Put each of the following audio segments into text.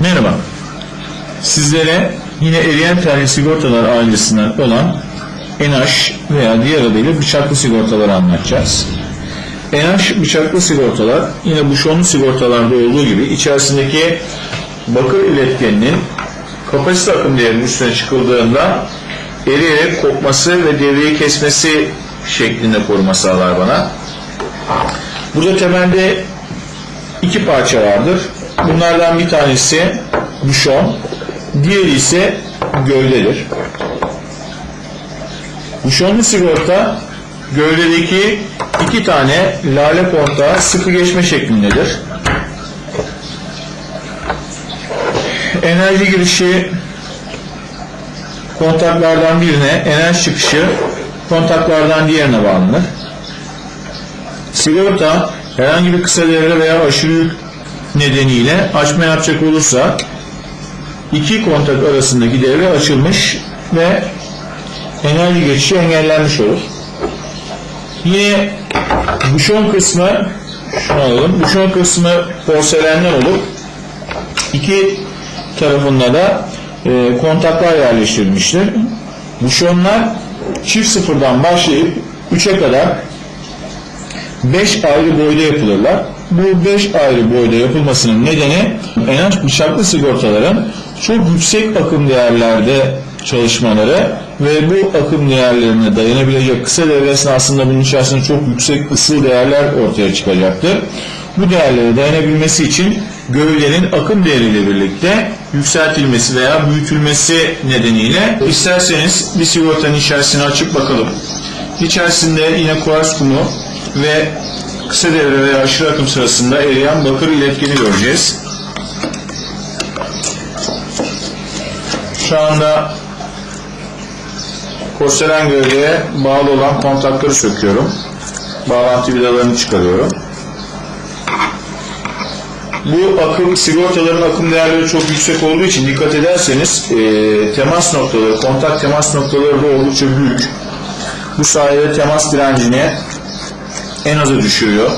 Merhaba. Sizlere yine eriyen terli sigortalar ailesinden olan ENAŞ veya diğer adıyla bıçaklı sigortaları anlatacağız. ENAŞ bıçaklı sigortalar yine buşonlu sigortalarda olduğu gibi içerisindeki bakır iletkeninin kapasite akım değerinin üstüne çıkıldığında eriyerek kopması ve devreyi kesmesi şeklinde koruma sağlar bana. Burada temelde iki parça vardır. Bunlardan bir tanesi buşon, diğeri ise gövdedir. Buşonlu sigorta gövdedeki iki tane lale kontağı sıkı geçme şeklindedir. Enerji girişi kontaklardan birine, enerji çıkışı kontaklardan diğerine bağlanır. Sigorta herhangi bir kısa devre veya aşırı nedeniyle açma yapacak olursa iki kontak arasındaki devre açılmış ve enerji geçişi engellenmiş olur. Yine buşon kısmı şunu alalım. Buşon kısmı porselenden olup iki tarafında da e, kontaklar yerleştirilmiştir. Buşonlar çift sıfırdan başlayıp 3'e kadar 5 ayrı boyda yapılırlar. Bu 5 ayrı boyda yapılmasının nedeni en bıçaklı sigortaların çok yüksek akım değerlerde çalışmaları ve bu akım değerlerine dayanabilecek kısa devre esnasında bunun içerisinde çok yüksek ısı değerler ortaya çıkacaktır. Bu değerlere dayanabilmesi için gövdenin akım değeriyle birlikte yükseltilmesi veya büyütülmesi nedeniyle isterseniz bir sigortanın içerisini açıp bakalım. İçerisinde yine kuars kumu ve kısa devre veya aşırı akım sırasında eriyen bakır iletkeni göreceğiz. Şu anda porselen gövdeye bağlı olan kontakları söküyorum. Bağlantı vidalarını çıkarıyorum. Bu akım sigortaların akım değerleri çok yüksek olduğu için dikkat ederseniz e, temas noktaları, kontak temas noktaları da oldukça büyük. Bu sayede temas direncini en aza düşürüyor.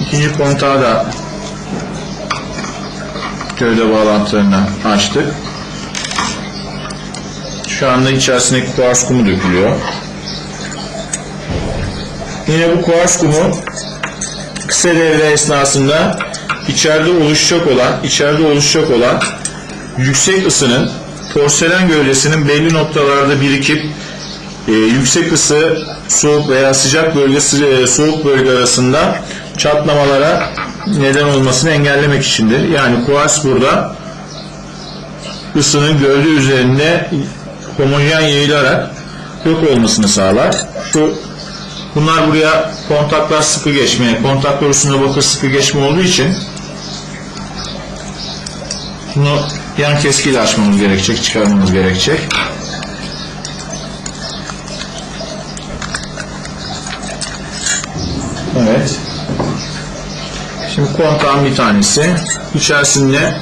İkinci kontağı da gövde bağlantılarını açtık. Şu anda içerisindeki kuars kumu dökülüyor. Yine bu kuars kumu kısa devre esnasında içeride oluşacak olan, içeride oluşacak olan yüksek ısının porselen gövdesinin belli noktalarda birikip e, yüksek ısı soğuk veya sıcak bölge e, soğuk bölge arasında çatlamalara neden olmasını engellemek içindir. Yani kuars burada ısının gövde üzerinde homojen yayılarak yok olmasını sağlar. Şu Bunlar buraya kontaklar sıkı geçmeye, kontaklar üstünde bakır sıkı geçme olduğu için bunu yan keskiyle açmamız gerekecek, çıkarmamız gerekecek. Evet. Şimdi kontağın bir tanesi. İçerisinde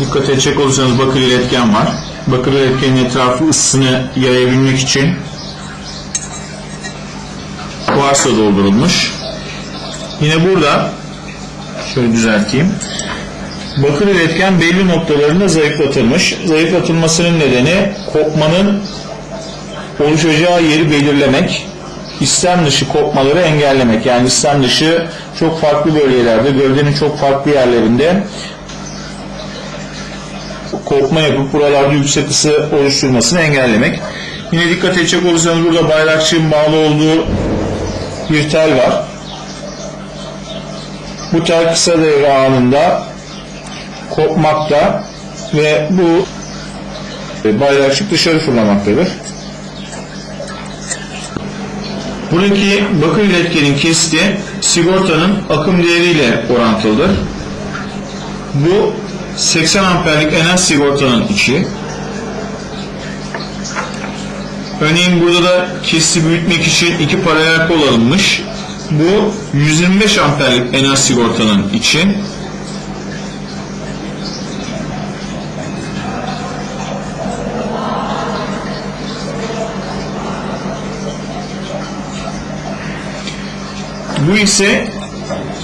dikkat edecek olursanız bakır iletken var. Bakır iletkenin etrafı ısısını yayabilmek için kuarsla doldurulmuş. Yine burada şöyle düzelteyim. Bakır iletken belli noktalarında zayıflatılmış. Zayıflatılmasının nedeni kopmanın oluşacağı yeri belirlemek, istem dışı kopmaları engellemek. Yani istem dışı çok farklı bölgelerde, gövdenin çok farklı yerlerinde kopma yapıp buralarda yüksek ısı oluşturmasını engellemek. Yine dikkat edecek olursanız burada bayrakçığın bağlı olduğu bir tel var. Bu tel kısa devre anında kopmakta ve bu bayrakçık dışarı fırlamaktadır. Buradaki bakır iletkenin kesti sigortanın akım değeriyle orantılıdır. Bu 80 amperlik en az sigortanın içi. Örneğin burada da kesi büyütmek için iki paralel kol alınmış. Bu 125 amperlik enerji sigortanın için. Bu ise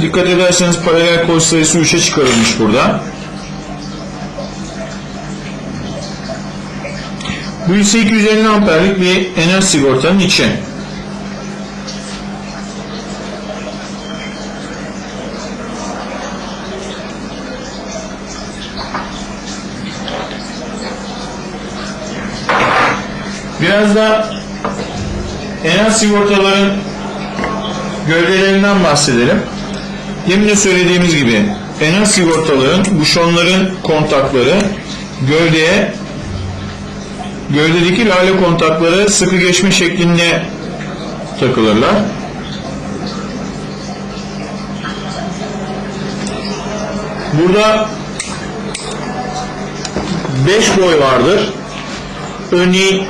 dikkat ederseniz paralel kol sayısı 3'e çıkarılmış burada. Bu ise 250 amperlik bir enerji sigortanın içi. Biraz da enerji sigortaların gövdelerinden bahsedelim. Demin de söylediğimiz gibi enerji sigortaların, buşonların kontakları gövdeye gövdedeki lale kontakları sıkı geçme şeklinde takılırlar. Burada 5 boy vardır. Örneğin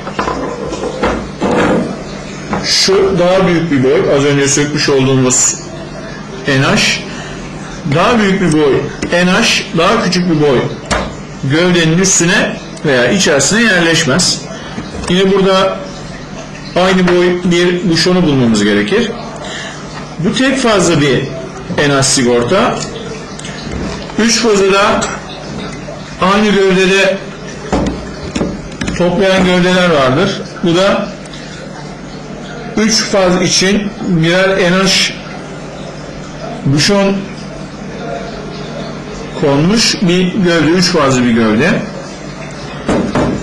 şu daha büyük bir boy. Az önce sökmüş olduğumuz NH. Daha büyük bir boy NH, daha küçük bir boy gövdenin üstüne veya içerisine yerleşmez. Yine burada aynı boy bir buşonu bulmamız gerekir. Bu tek fazla bir NH sigorta. Üç fazı da aynı gövdede toplayan gövdeler vardır. Bu da 3 faz için birer NH buşon konmuş bir gövde, 3 fazlı bir gövde.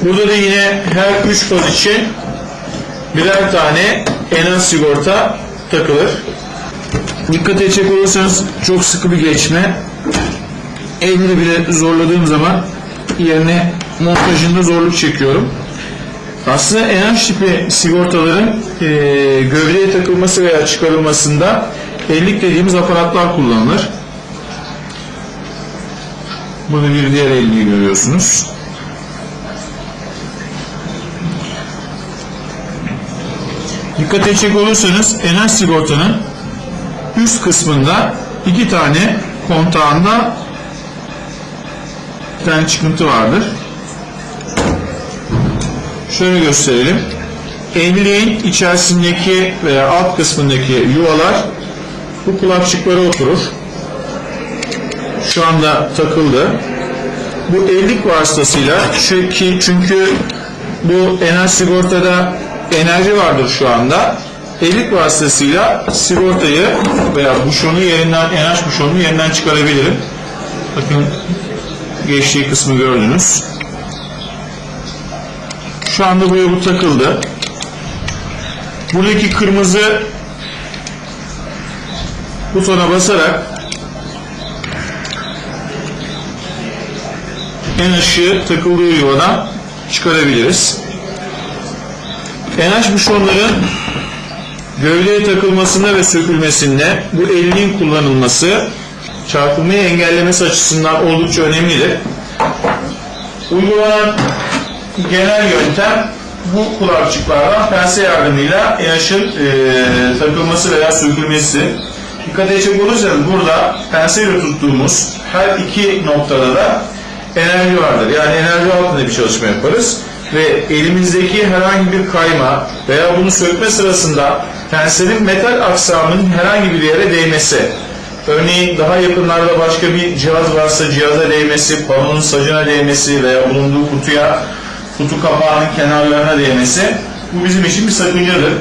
Burada da yine her 3 faz için birer tane NH sigorta takılır. Dikkat edecek olursanız çok sıkı bir geçme. Elini bile zorladığım zaman yerine montajında zorluk çekiyorum. Aslında NH tipi sigortaların e, gövdeye takılması veya çıkarılmasında ellik dediğimiz aparatlar kullanılır. Bunu bir diğer elliyi görüyorsunuz. Dikkat edecek olursanız NH sigortanın üst kısmında iki tane kontağında bir tane çıkıntı vardır. Şöyle gösterelim. Evliliğin içerisindeki veya alt kısmındaki yuvalar bu kulakçıklara oturur. Şu anda takıldı. Bu evlilik vasıtasıyla çünkü, çünkü bu enerji sigortada enerji vardır şu anda. Evlilik vasıtasıyla sigortayı veya buşonu yerinden, enerji buşonunu yerinden çıkarabilirim. Bakın geçtiği kısmı gördünüz. Şu anda buraya bu takıldı. Buradaki kırmızı butona basarak en ışığı takıldığı yuvadan çıkarabiliriz. NH buşonların gövdeye takılmasında ve sökülmesinde bu elinin kullanılması çarpılmayı engellemesi açısından oldukça önemlidir. Uygulanan genel yöntem bu kulakçıklardan pense yardımıyla NH'ın e, takılması veya sökülmesi. Dikkat edecek olursanız burada penseyle tuttuğumuz her iki noktada da enerji vardır. Yani enerji altında bir çalışma yaparız ve elimizdeki herhangi bir kayma veya bunu sökme sırasında penselin metal aksamının herhangi bir yere değmesi Örneğin daha yakınlarda başka bir cihaz varsa cihaza değmesi, panonun sacına değmesi veya bulunduğu kutuya, kutu kapağının kenarlarına değmesi bu bizim için bir sakıncadır.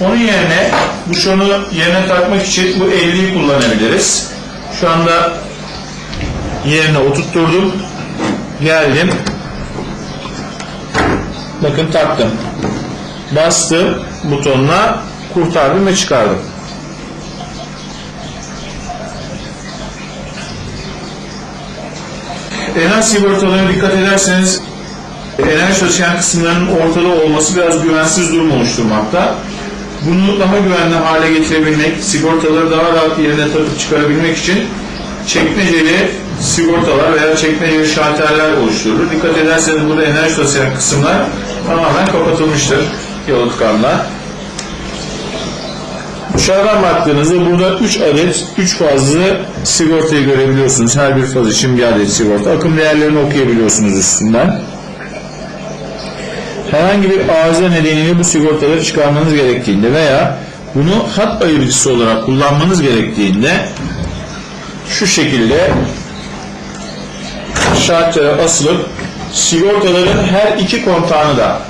Onun yerine bu şunu yerine takmak için bu elliyi kullanabiliriz. Şu anda yerine oturtturdum. Geldim. Bakın taktım. Bastım butonuna kurtardım ve çıkardım. Enerji sigortalarına dikkat ederseniz enerji taşıyan kısımların ortada olması biraz güvensiz durum oluşturmakta. Bunu daha güvenli hale getirebilmek, sigortaları daha rahat yerine takıp çıkarabilmek için çekmeceli sigortalar veya çekmeceli şalterler oluşturulur. Dikkat ederseniz burada enerji taşıyan kısımlar tamamen kapatılmıştır yalıtkanla. Dışarıdan baktığınızda burada 3 adet 3 fazlı sigortayı görebiliyorsunuz. Her bir faz için bir adet sigorta. Akım değerlerini okuyabiliyorsunuz üstünden. Herhangi bir arıza nedeniyle bu sigortaları çıkarmanız gerektiğinde veya bunu hat ayırıcısı olarak kullanmanız gerektiğinde şu şekilde şartlara asılıp sigortaların her iki kontağını da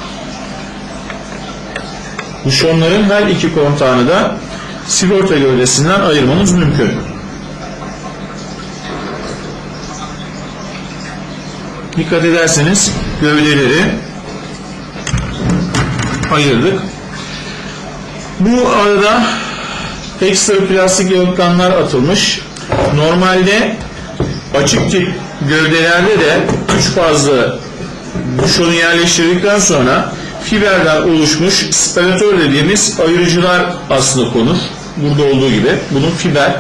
buşonların her iki kontağını da sigorta gövdesinden ayırmanız mümkün. Dikkat ederseniz gövdeleri ayırdık. Bu arada ekstra plastik yalıtkanlar atılmış. Normalde açık tip gövdelerde de üç fazlı buşonu yerleştirdikten sonra fiberden oluşmuş sparatör dediğimiz ayırıcılar aslında konur. Burada olduğu gibi. Bunun fiber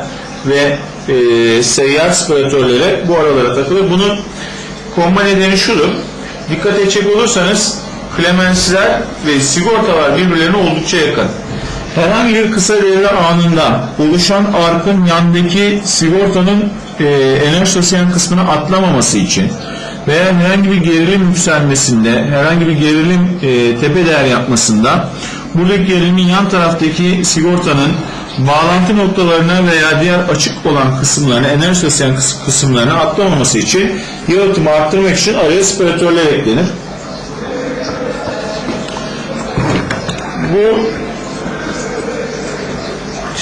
ve e, seyyar sparatörleri bu aralara takılır. Bunun konma nedeni şudur. Dikkat edecek olursanız klemensler ve sigortalar birbirlerine oldukça yakın. Herhangi bir kısa devre anında oluşan arkın yandaki sigortanın e, enerji taşıyan kısmını atlamaması için veya herhangi bir gerilim yükselmesinde, herhangi bir gerilim e, tepe değer yapmasında buradaki gerilimin yan taraftaki sigortanın bağlantı noktalarına veya diğer açık olan kısımlarına, enerji taşıyan kıs- kısımlarına atlamaması için yalıtımı arttırmak için araya spiratörler eklenir. Bu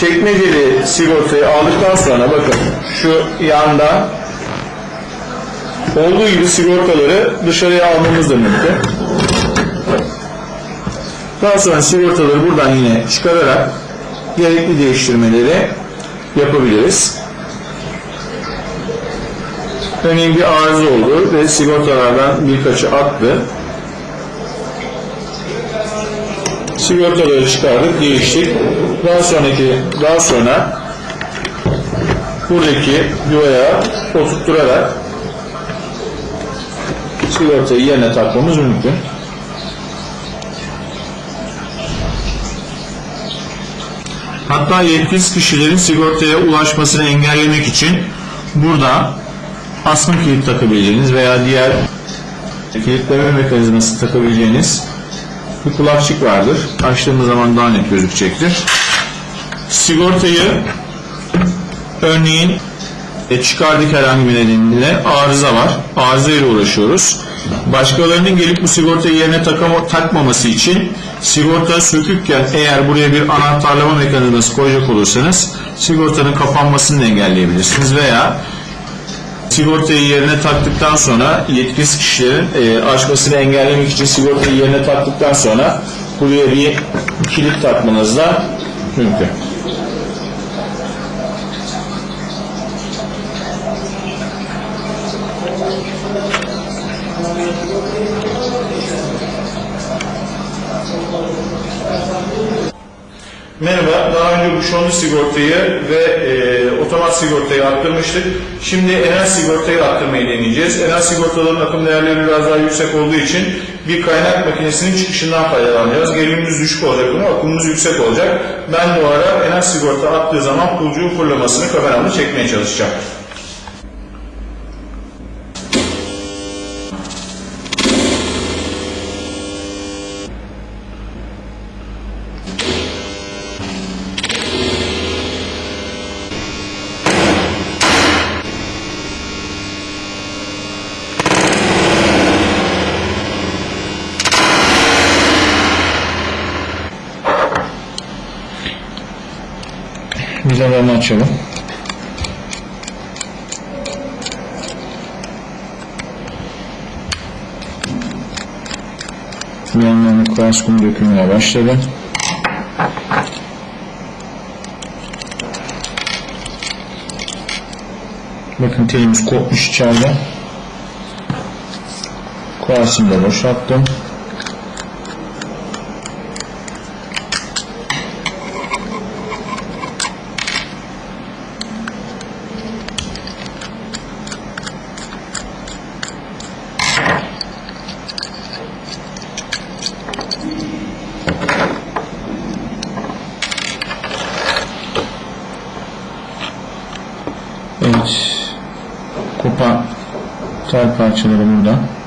çekmeceli sigortayı aldıktan sonra bakın şu yanda olduğu gibi sigortaları dışarıya almamız mümkün. Daha sonra sigortaları buradan yine çıkararak gerekli değiştirmeleri yapabiliriz. Örneğin bir arıza oldu ve sigortalardan birkaçı attı. Sigortaları çıkardık, değiştik. Daha sonraki, daha sonra buradaki yuvaya oturtturarak sigortayı yerine takmamız mümkün. Hatta yetkisiz kişilerin sigortaya ulaşmasını engellemek için burada asma kilit takabileceğiniz veya diğer kilitleme mekanizması takabileceğiniz bir kulakçık vardır. Açtığımız zaman daha net gözükecektir. Sigortayı örneğin e, çıkardık herhangi bir nedeniyle arıza var. Arıza ile uğraşıyoruz. Başkalarının gelip bu sigortayı yerine takama, takmaması için sigorta sökükken eğer buraya bir anahtarlama mekanizması koyacak olursanız sigortanın kapanmasını engelleyebilirsiniz veya sigortayı yerine taktıktan sonra yetkisiz kişilerin e, açmasını engellemek için sigortayı yerine taktıktan sonra buraya bir kilit takmanız da mümkün. Merhaba, daha önce bu şonlu sigortayı ve e, otomat sigortayı arttırmıştık. Şimdi enel sigortayı arttırmayı deneyeceğiz. Enel sigortaların akım değerleri biraz daha yüksek olduğu için bir kaynak makinesinin çıkışından faydalanacağız. Gerilimimiz düşük olacak ama akımımız yüksek olacak. Ben bu ara enel sigorta attığı zaman pulcuğun fırlamasını kameramla çekmeye çalışacağım. Vidalarını açalım. Yanlarına kuars kumu dökülmeye başladı. Bakın telimiz kopmuş içeride. Kuarsını da boşalttım. Evet. Kopan tel parçaları burada.